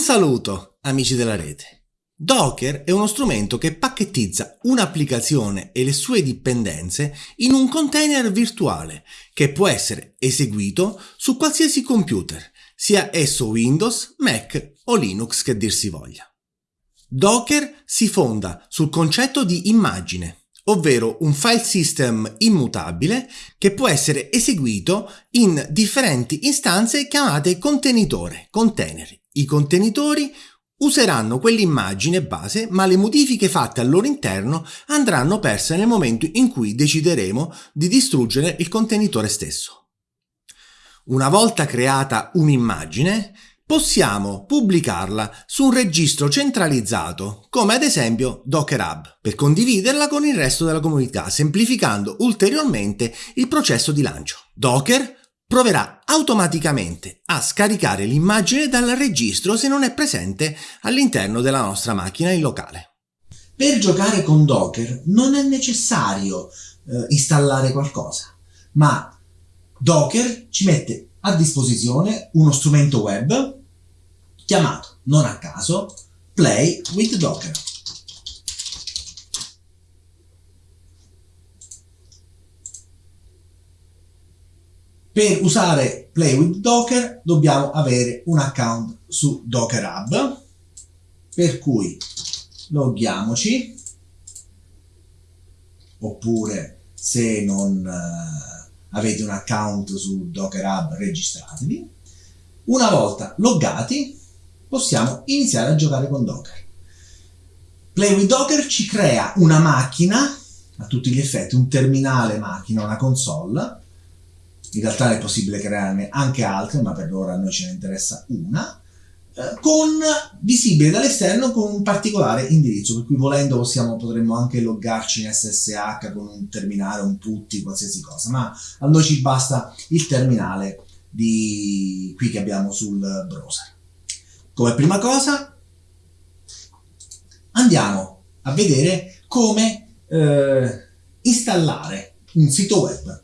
Un saluto, amici della rete. Docker è uno strumento che pacchettizza un'applicazione e le sue dipendenze in un container virtuale che può essere eseguito su qualsiasi computer, sia esso Windows, Mac o Linux che dir si voglia. Docker si fonda sul concetto di immagine, ovvero un file system immutabile che può essere eseguito in differenti istanze chiamate contenitore, container. I contenitori useranno quell'immagine base, ma le modifiche fatte al loro interno andranno perse nel momento in cui decideremo di distruggere il contenitore stesso. Una volta creata un'immagine, possiamo pubblicarla su un registro centralizzato, come ad esempio Docker Hub, per condividerla con il resto della comunità, semplificando ulteriormente il processo di lancio. Docker proverà automaticamente a scaricare l'immagine dal registro se non è presente all'interno della nostra macchina in locale. Per giocare con Docker non è necessario eh, installare qualcosa, ma Docker ci mette a disposizione uno strumento web chiamato, non a caso, Play with Docker. Per usare Play with Docker dobbiamo avere un account su Docker Hub, per cui loghiamoci, oppure se non uh, avete un account su Docker Hub registratevi. Una volta loggati possiamo iniziare a giocare con Docker. Play with Docker ci crea una macchina, a tutti gli effetti, un terminale macchina, una console. In realtà è possibile crearne anche altre, ma per ora a noi ce ne interessa una, eh, con, visibile dall'esterno con un particolare indirizzo, per cui volendo possiamo, potremmo anche loggarci in SSH con un terminale, un putty, qualsiasi cosa, ma a noi ci basta il terminale di qui che abbiamo sul browser. Come prima cosa andiamo a vedere come eh, installare un sito web,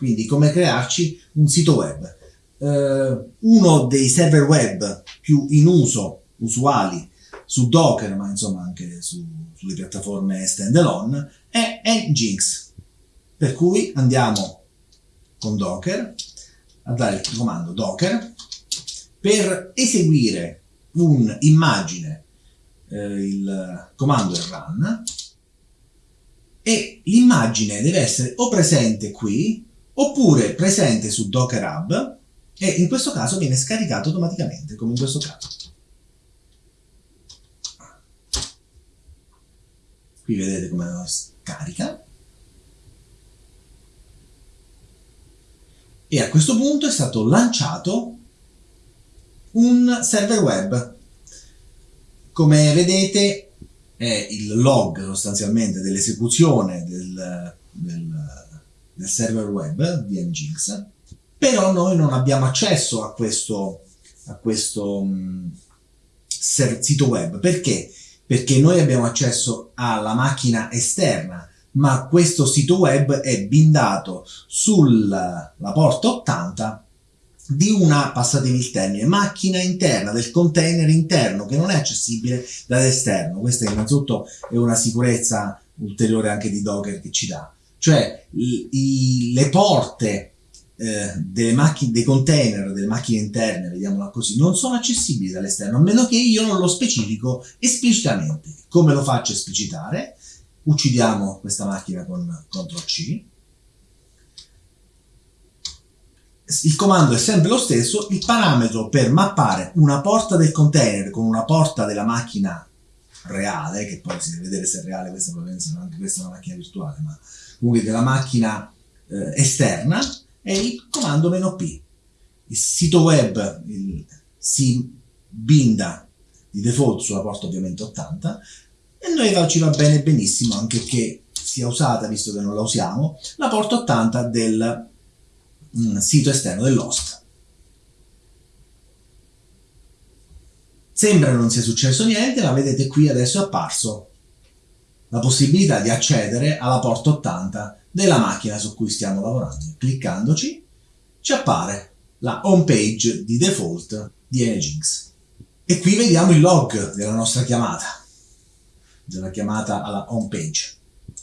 quindi come crearci un sito web. Eh, uno dei server web più in uso, usuali, su Docker, ma insomma anche su, sulle piattaforme standalone, è Nginx. Per cui andiamo con Docker a dare il comando Docker per eseguire un'immagine, eh, il comando è run, e l'immagine deve essere o presente qui, oppure presente su Docker Hub, e in questo caso viene scaricato automaticamente, come in questo caso. Qui vedete come scarica. E a questo punto è stato lanciato un server web. Come vedete è il log sostanzialmente dell'esecuzione del, del, del, server web di Nginx, però noi non abbiamo accesso a questo, a questo um, sito web. Perché? Perché noi abbiamo accesso alla macchina esterna, ma questo sito web è bindato sulla porta 80 di una, passatemi il termine, macchina interna, del container interno che non è accessibile dall'esterno. Questa innanzitutto è una sicurezza ulteriore anche di Docker che ci dà. Cioè i, i, le porte eh, delle macchine, dei container, delle macchine interne, vediamola così, non sono accessibili dall'esterno, a meno che io non lo specifico esplicitamente. Come lo faccio esplicitare? Uccidiamo questa macchina con CTRL C il comando è sempre lo stesso, il parametro per mappare una porta del container con una porta della macchina reale, che poi si deve vedere se è reale, questa probabilmente anche questa è una macchina virtuale, ma comunque della macchina eh, esterna, è il comando "-p". Il sito web il, si binda di default sulla porta ovviamente 80 e noi ci va bene benissimo anche che sia usata, visto che non la usiamo, la porta 80 del sito esterno dell'host. Sembra non sia successo niente, ma vedete qui adesso è apparso la possibilità di accedere alla porta 80 della macchina su cui stiamo lavorando. Cliccandoci ci appare la home page di default di Nginx. E qui vediamo il log della nostra chiamata, della chiamata alla home page.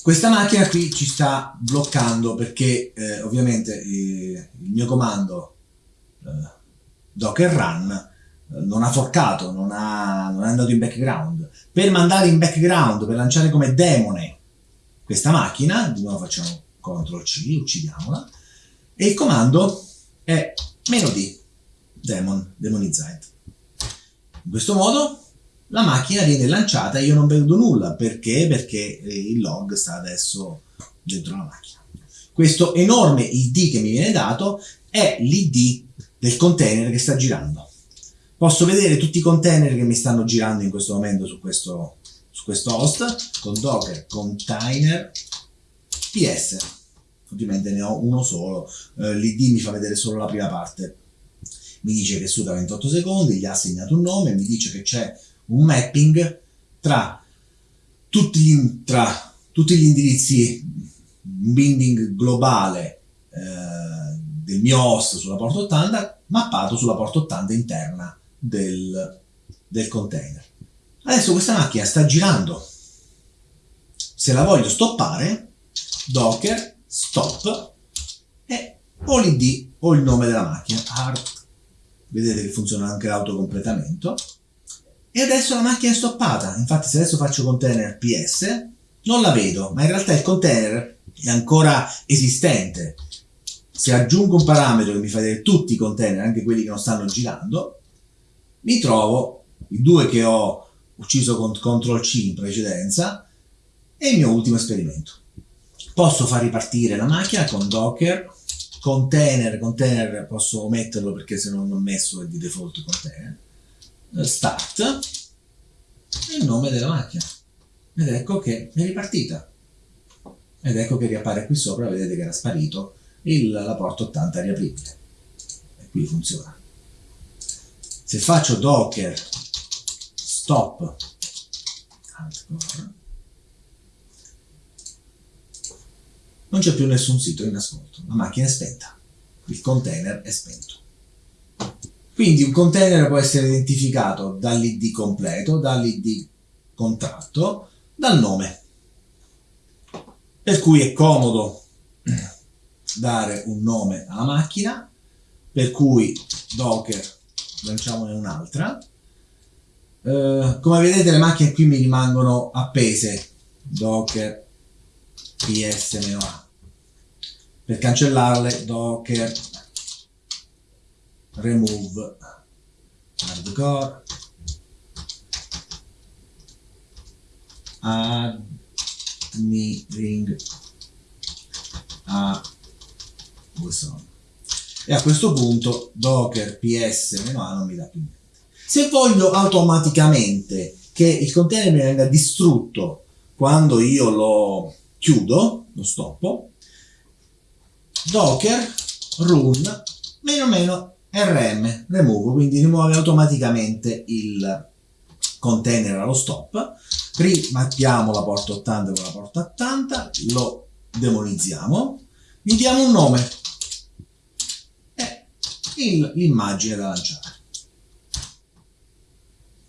Questa macchina qui ci sta bloccando perché eh, ovviamente eh, il mio comando eh, docker run non ha forcato, non, ha, non è andato in background. Per mandare in background, per lanciare come demone questa macchina, di nuovo facciamo CTRL C, uccidiamola, e il comando è meno "-d", demon, demonized. In questo modo la macchina viene lanciata e io non vedo nulla. Perché? Perché eh, il log sta adesso dentro la macchina. Questo enorme ID che mi viene dato è l'ID del container che sta girando. Posso vedere tutti i container che mi stanno girando in questo momento su questo, su questo host con docker container ps. Ovviamente ne ho uno solo, eh, l'ID mi fa vedere solo la prima parte. Mi dice che suda 28 secondi, gli ha assegnato un nome, mi dice che c'è un mapping tra tutti gli, tra tutti gli indirizzi, binding globale eh, del mio host sulla porta 80 mappato sulla porta 80 interna del, del container. Adesso questa macchina sta girando. Se la voglio stoppare, docker stop e o l'id o il nome della macchina. Art. Vedete che funziona anche l'autocompletamento e adesso la macchina è stoppata. Infatti se adesso faccio container ps non la vedo, ma in realtà il container è ancora esistente. Se aggiungo un parametro che mi fa vedere tutti i container, anche quelli che non stanno girando, mi trovo i due che ho ucciso con CTRL C in precedenza e il mio ultimo esperimento. Posso far ripartire la macchina con docker, container, container posso ometterlo perché se non ho messo è di default container, start e il nome della macchina. Ed ecco che è ripartita. Ed ecco che riappare qui sopra vedete che era sparito il, la porta 80 riapribile. E qui funziona se faccio docker stop non c'è più nessun sito in ascolto la macchina è spenta il container è spento quindi un container può essere identificato dall'id completo, dall'id contratto, dal nome. Per cui è comodo dare un nome alla macchina, per cui docker lanciamone un'altra. Uh, come vedete le macchine qui mi rimangono appese, docker ps-a. Per cancellarle docker remove hardcore admiring a Wilson e a questo punto docker ps non mi dà più niente. Se voglio automaticamente che il container mi venga distrutto quando io lo chiudo lo stoppo docker run meno meno rm remove, quindi rimuove automaticamente il container allo stop, rimappiamo la porta 80 con la porta 80, lo demonizziamo, gli diamo un nome l'immagine da lanciare.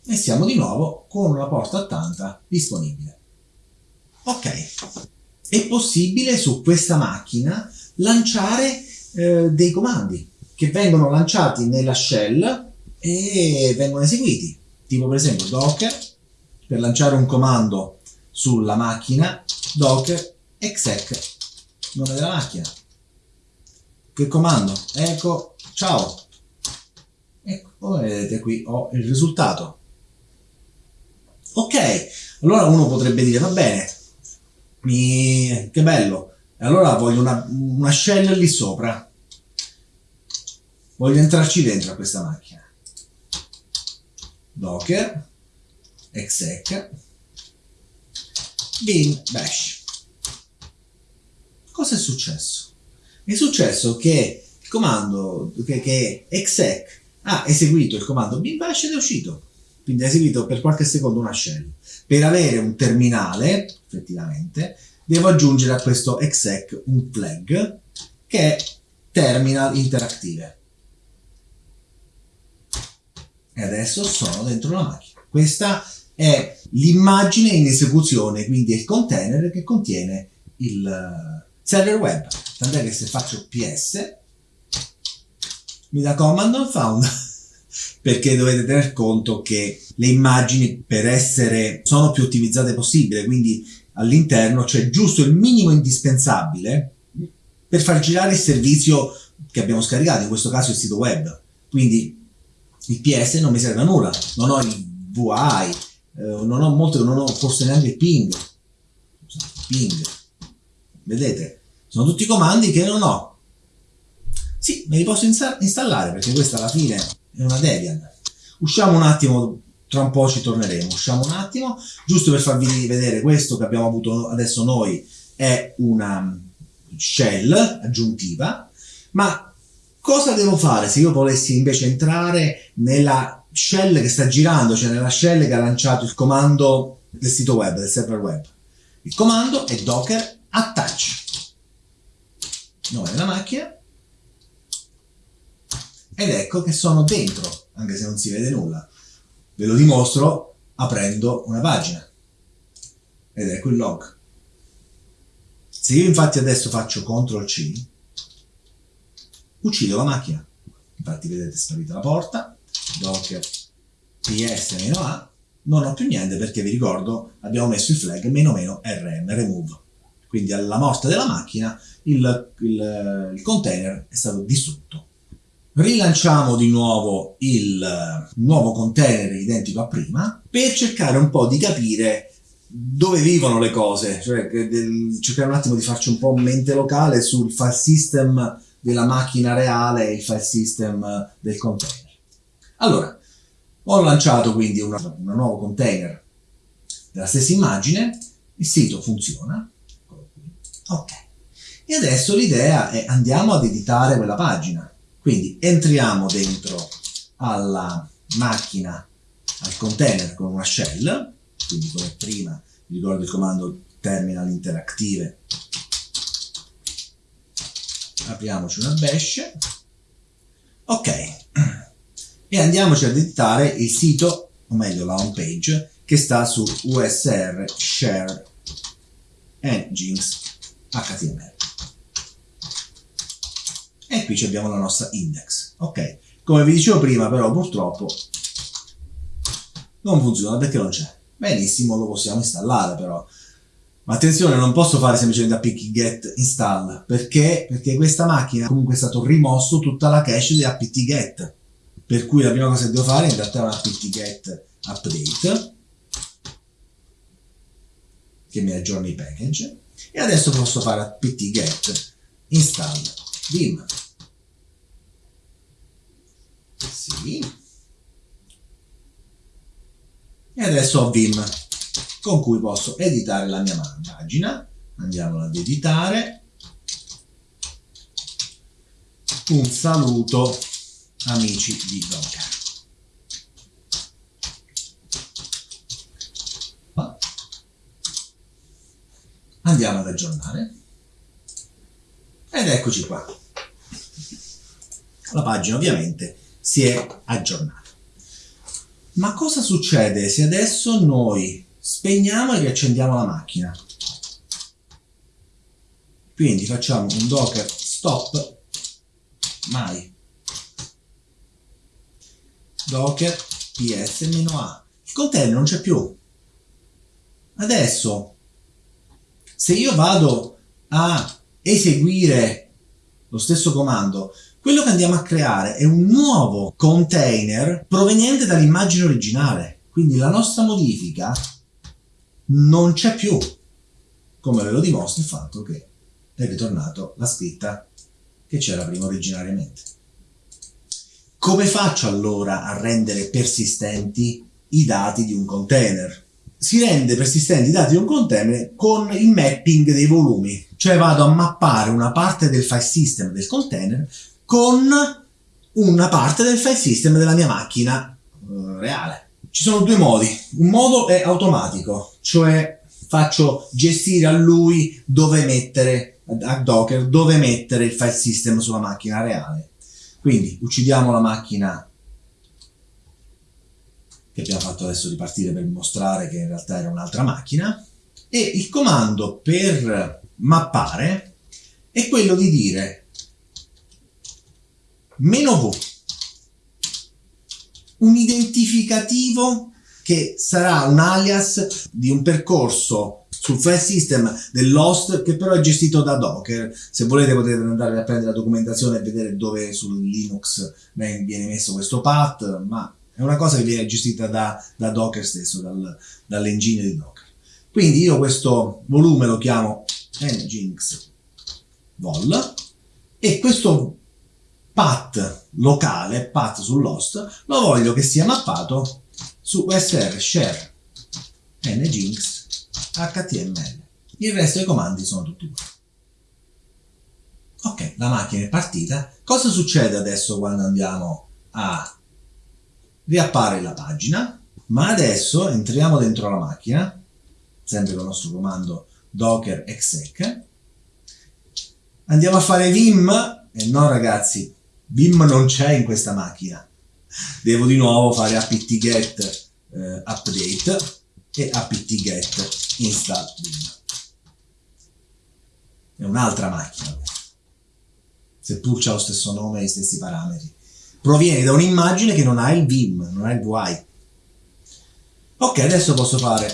E siamo di nuovo con la porta 80 disponibile. Ok, è possibile su questa macchina lanciare eh, dei comandi che vengono lanciati nella shell e vengono eseguiti. Tipo per esempio docker, per lanciare un comando sulla macchina, docker exec, nome della macchina. Che comando? Ecco, ciao. Ecco, come vedete qui ho il risultato. Ok, allora uno potrebbe dire, va bene, mi... che bello, allora voglio una, una shell lì sopra Voglio entrarci dentro a questa macchina. Docker, exec, bin bash. Cosa è successo? È successo che il comando, che, che exec ha eseguito il comando bin bash ed è uscito. Quindi ha eseguito per qualche secondo una shell. Per avere un terminale, effettivamente, devo aggiungere a questo exec un flag che è terminal interactive e adesso sono dentro la macchina. Questa è l'immagine in esecuzione, quindi è il container che contiene il server web. Tant'è che se faccio ps mi dà command not found perché dovete tener conto che le immagini per essere sono più ottimizzate possibile, quindi all'interno c'è giusto il minimo indispensabile per far girare il servizio che abbiamo scaricato, in questo caso il sito web. Quindi il PS non mi serve a nulla, non ho il VI, eh, non ho molto, non ho forse neanche il ping. Ping. Vedete? Sono tutti comandi che non ho. Sì, me li posso installare perché questa alla fine è una Debian. Usciamo un attimo, tra un po' ci torneremo. Usciamo un attimo, giusto per farvi vedere questo che abbiamo avuto adesso noi è una shell aggiuntiva, ma cosa devo fare se io volessi invece entrare nella shell che sta girando, cioè nella shell che ha lanciato il comando del sito web, del server web? Il comando è docker attach. Nome della macchina. Ed ecco che sono dentro, anche se non si vede nulla. Ve lo dimostro aprendo una pagina. Ed ecco il log. Se io infatti adesso faccio CTRL C, uccido la macchina. Infatti vedete sparita la porta, docker ps-a, non ho più niente perché vi ricordo abbiamo messo il flag meno meno rm, remove. Quindi alla morte della macchina il, il, il container è stato distrutto. Rilanciamo di nuovo il nuovo container identico a prima per cercare un po' di capire dove vivono le cose, cioè cercare un attimo di farci un po' mente locale sul file system della macchina reale e il file system del container. Allora, ho lanciato quindi un nuovo container della stessa immagine, il sito funziona, ok. E adesso l'idea è andiamo ad editare quella pagina. Quindi entriamo dentro alla macchina, al container con una shell, quindi come prima vi ricordo il comando terminal interactive apriamoci una bash. Ok. E andiamoci ad editare il sito o meglio la home page che sta su usr share engines html e qui abbiamo la nostra index ok? Come vi dicevo prima però purtroppo non funziona perché non c'è. Benissimo lo possiamo installare però. Ma attenzione non posso fare semplicemente apt get install. Perché? perché questa macchina comunque è stato rimosso tutta la cache di apt get. Per cui la prima cosa che devo fare in realtà è un apt get update che mi aggiorni i package e adesso posso fare apt get install vim. Sì. E adesso ho Vim con cui posso editare la mia pagina. Andiamo ad editare. Un saluto amici di Docker andiamo ad aggiornare. Ed eccoci qua. La pagina ovviamente si è aggiornata. Ma cosa succede se adesso noi spegniamo e riaccendiamo la macchina? Quindi facciamo un docker stop mai. Docker ps-a il container non c'è più. Adesso se io vado a eseguire lo stesso comando quello che andiamo a creare è un nuovo container proveniente dall'immagine originale. Quindi la nostra modifica non c'è più, come ve lo dimostra il fatto che è ritornato la scritta che c'era prima originariamente. Come faccio allora a rendere persistenti i dati di un container? Si rende persistenti i dati di un container con il mapping dei volumi, cioè vado a mappare una parte del file system del container con una parte del file system della mia macchina uh, reale. Ci sono due modi. Un modo è automatico, cioè faccio gestire a lui dove mettere, a Docker, dove mettere il file system sulla macchina reale. Quindi uccidiamo la macchina che abbiamo fatto adesso ripartire per mostrare che in realtà era un'altra macchina, e il comando per mappare è quello di dire meno V, un identificativo che sarà un alias di un percorso sul file system dell'host che però è gestito da Docker. Se volete potete andare a prendere la documentazione e vedere dove sul Linux viene messo questo path, ma è una cosa che viene gestita da, da Docker stesso, dal, dall'engine di Docker. Quindi io questo volume lo chiamo nginx vol e questo path locale, path sull'host, lo voglio che sia mappato su usr share nginx html. Il resto dei comandi sono tutti uguali. Ok, la macchina è partita. Cosa succede adesso quando andiamo a riappare la pagina? Ma adesso entriamo dentro la macchina, sempre con il nostro comando docker exec. Andiamo a fare vim, e no ragazzi, vim non c'è in questa macchina. Devo di nuovo fare apt-get eh, update e apt-get install vim. È un'altra macchina seppur c'ha lo stesso nome e gli stessi parametri. Proviene da un'immagine che non ha il vim, non ha il VI. Ok, adesso posso fare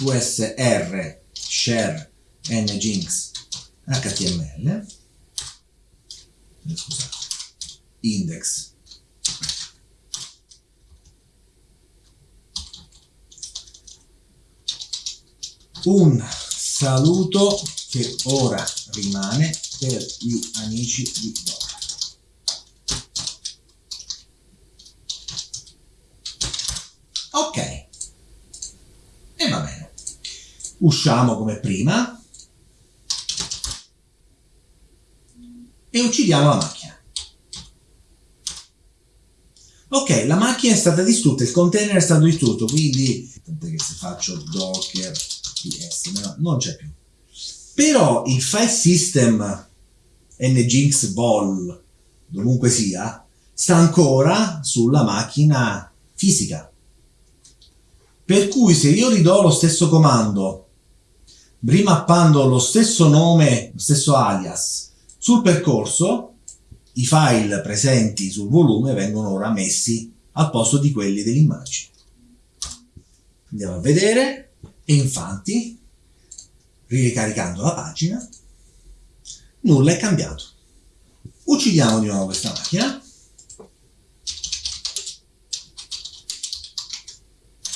usr share nginx html scusate index un saluto che ora rimane per gli amici di Dora. Ok, e va bene. Usciamo come prima e uccidiamo la macchina. Ok, la macchina è stata distrutta, il container è stato distrutto, quindi tant'è che se faccio docker ps non c'è più. Però il file system nginx vol, dovunque sia, sta ancora sulla macchina fisica. Per cui se io ridò lo stesso comando, rimappando lo stesso nome, lo stesso alias, sul percorso, i file presenti sul volume vengono ora messi al posto di quelli dell'immagine. Andiamo a vedere e infatti, ricaricando la pagina, nulla è cambiato. Uccidiamo di nuovo questa macchina.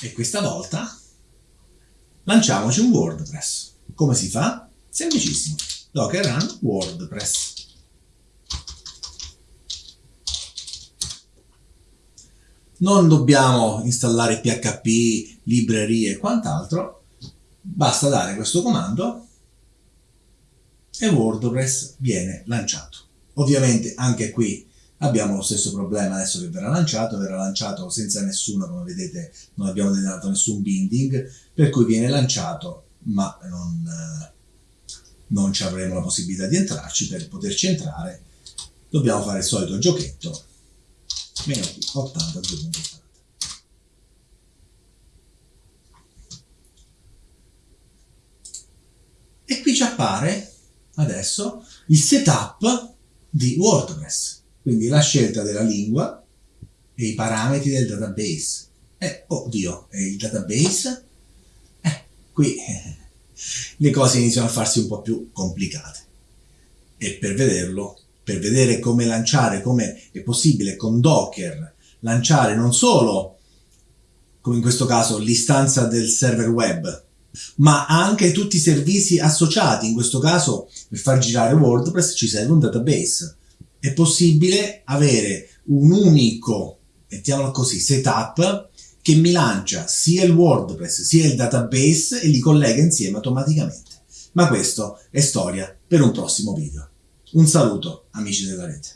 E questa volta lanciamoci un WordPress. Come si fa? Semplicissimo. Docker run WordPress. Non dobbiamo installare PHP, librerie e quant'altro, basta dare questo comando e WordPress viene lanciato. Ovviamente anche qui abbiamo lo stesso problema adesso che verrà lanciato, verrà lanciato senza nessuno, come vedete non abbiamo dato nessun binding, per cui viene lanciato ma non, non ci avremo la possibilità di entrarci, per poterci entrare dobbiamo fare il solito giochetto, meno 80 2.80. E qui ci appare adesso il setup di WordPress, quindi la scelta della lingua e i parametri del database. Eh, oddio, e il database? Qui le cose iniziano a farsi un po' più complicate. E per vederlo, per vedere come lanciare, come è possibile con Docker lanciare non solo, come in questo caso, l'istanza del server web, ma anche tutti i servizi associati. In questo caso, per far girare WordPress ci serve un database. È possibile avere un unico, mettiamolo così, setup che mi lancia sia il WordPress sia il database e li collega insieme automaticamente. Ma questo è storia per un prossimo video. Un saluto amici della rete.